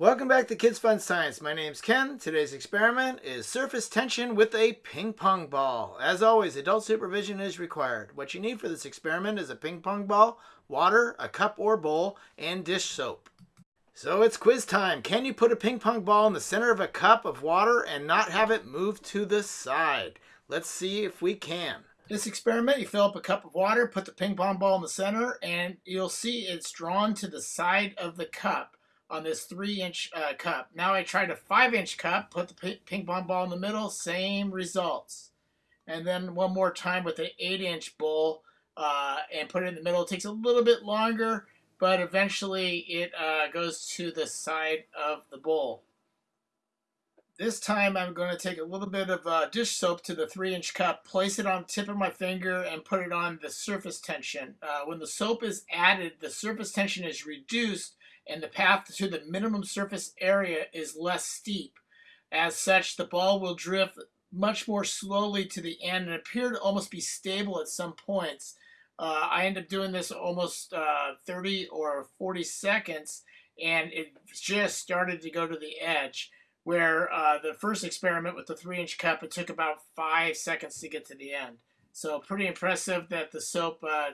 Welcome back to Kids Fun Science. My name's Ken. Today's experiment is surface tension with a ping pong ball. As always, adult supervision is required. What you need for this experiment is a ping pong ball, water, a cup or bowl, and dish soap. So it's quiz time. Can you put a ping pong ball in the center of a cup of water and not have it move to the side? Let's see if we can. This experiment, you fill up a cup of water, put the ping pong ball in the center, and you'll see it's drawn to the side of the cup on this three inch uh, cup. Now I tried a five inch cup, put the ping pong ball in the middle, same results. And then one more time with an eight inch bowl uh, and put it in the middle. It takes a little bit longer, but eventually it uh, goes to the side of the bowl. This time I'm going to take a little bit of uh, dish soap to the three inch cup, place it on the tip of my finger and put it on the surface tension. Uh, when the soap is added, the surface tension is reduced and the path to the minimum surface area is less steep. As such, the ball will drift much more slowly to the end and appear to almost be stable at some points. Uh, I end up doing this almost uh, 30 or 40 seconds, and it just started to go to the edge. Where uh, the first experiment with the three inch cup, it took about five seconds to get to the end. So, pretty impressive that the soap uh,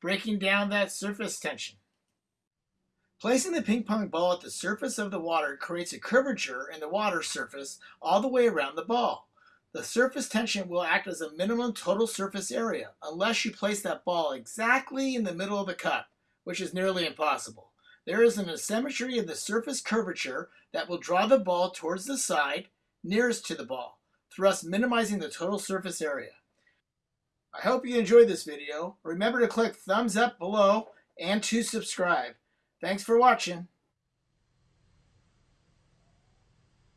breaking down that surface tension. Placing the ping pong ball at the surface of the water creates a curvature in the water surface all the way around the ball. The surface tension will act as a minimum total surface area unless you place that ball exactly in the middle of the cup, which is nearly impossible. There is an asymmetry in the surface curvature that will draw the ball towards the side nearest to the ball, thus minimizing the total surface area. I hope you enjoyed this video. Remember to click thumbs up below and to subscribe. Thanks for watching.